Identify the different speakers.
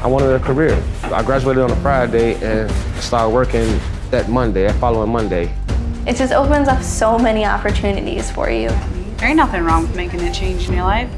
Speaker 1: I wanted a career. I graduated on a Friday and started working that Monday, that following Monday.
Speaker 2: It just opens up so many opportunities for you.
Speaker 3: There ain't nothing wrong with making a change in your life.